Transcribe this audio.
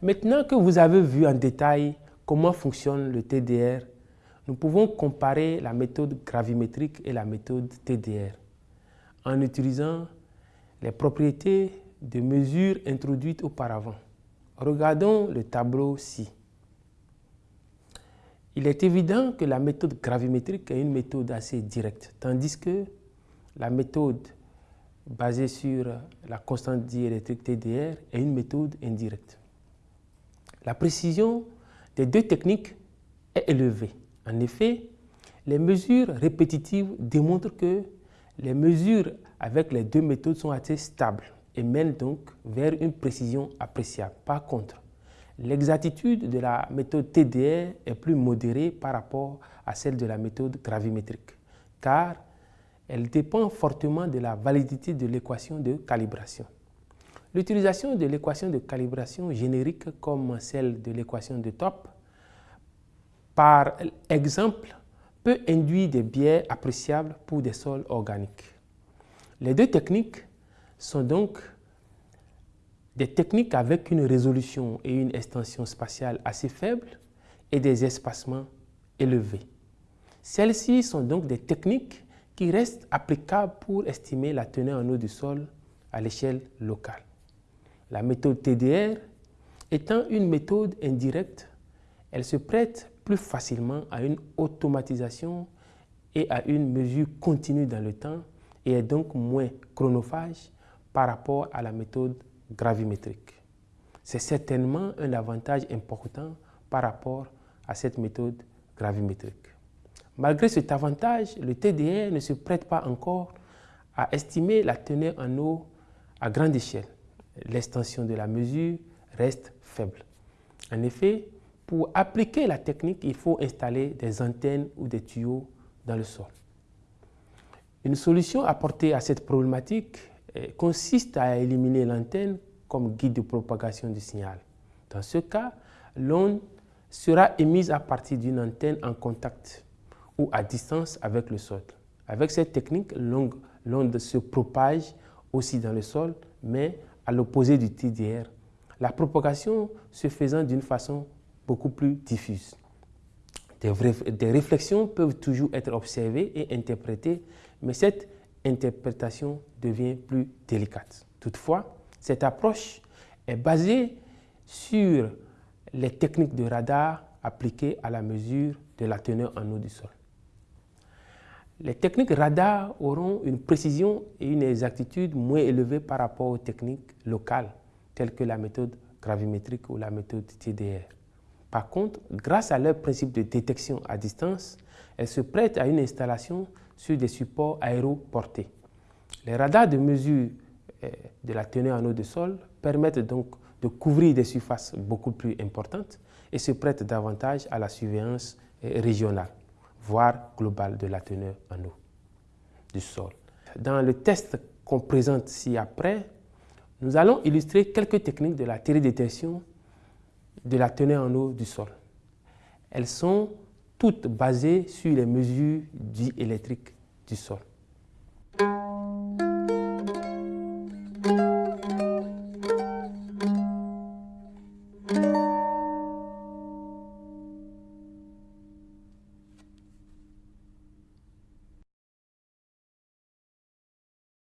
Maintenant que vous avez vu en détail comment fonctionne le TDR, nous pouvons comparer la méthode gravimétrique et la méthode TDR en utilisant les propriétés de mesures introduites auparavant. Regardons le tableau-ci. Il est évident que la méthode gravimétrique est une méthode assez directe, tandis que la méthode basée sur la constante diélectrique TDR est une méthode indirecte. La précision des deux techniques est élevée. En effet, les mesures répétitives démontrent que les mesures avec les deux méthodes sont assez stables et mènent donc vers une précision appréciable. Par contre, l'exactitude de la méthode TDR est plus modérée par rapport à celle de la méthode gravimétrique, car elle dépend fortement de la validité de l'équation de calibration. L'utilisation de l'équation de calibration générique comme celle de l'équation de top, par exemple, peut induire des biais appréciables pour des sols organiques. Les deux techniques sont donc des techniques avec une résolution et une extension spatiale assez faibles et des espacements élevés. Celles-ci sont donc des techniques qui restent applicables pour estimer la teneur en eau du sol à l'échelle locale. La méthode TDR étant une méthode indirecte, elle se prête plus facilement à une automatisation et à une mesure continue dans le temps et est donc moins chronophage par rapport à la méthode gravimétrique. C'est certainement un avantage important par rapport à cette méthode gravimétrique. Malgré cet avantage, le TDR ne se prête pas encore à estimer la teneur en eau à grande échelle. L'extension de la mesure reste faible. En effet, pour appliquer la technique, il faut installer des antennes ou des tuyaux dans le sol. Une solution apportée à cette problématique eh, consiste à éliminer l'antenne comme guide de propagation du signal. Dans ce cas, l'onde sera émise à partir d'une antenne en contact ou à distance avec le sol. Avec cette technique, l'onde se propage aussi dans le sol, mais à l'opposé du TDR. La propagation se faisant d'une façon beaucoup plus diffuse. Des, réflexions peuvent toujours être observées et interprétées, mais cette interprétation devient plus délicate. Toutefois, cette approche est basée sur les techniques de radar appliquées à la mesure de la teneur en eau du sol. Les techniques radar auront une précision et une exactitude moins élevées par rapport aux techniques locales, telles que la méthode gravimétrique ou la méthode TDR. Par contre, grâce à leur principe de détection à distance, elles se prêtent à une installation sur des supports aéroportés. Les radars de mesure euh, de la teneur en eau de sol permettent donc de couvrir des surfaces beaucoup plus importantes et se prêtent davantage à la surveillance euh, régionale voire globale de la teneur en eau du sol. Dans le test qu'on présente ci-après, nous allons illustrer quelques techniques de la télédétection de la teneur en eau du sol. Elles sont toutes basées sur les mesures diélectriques du sol.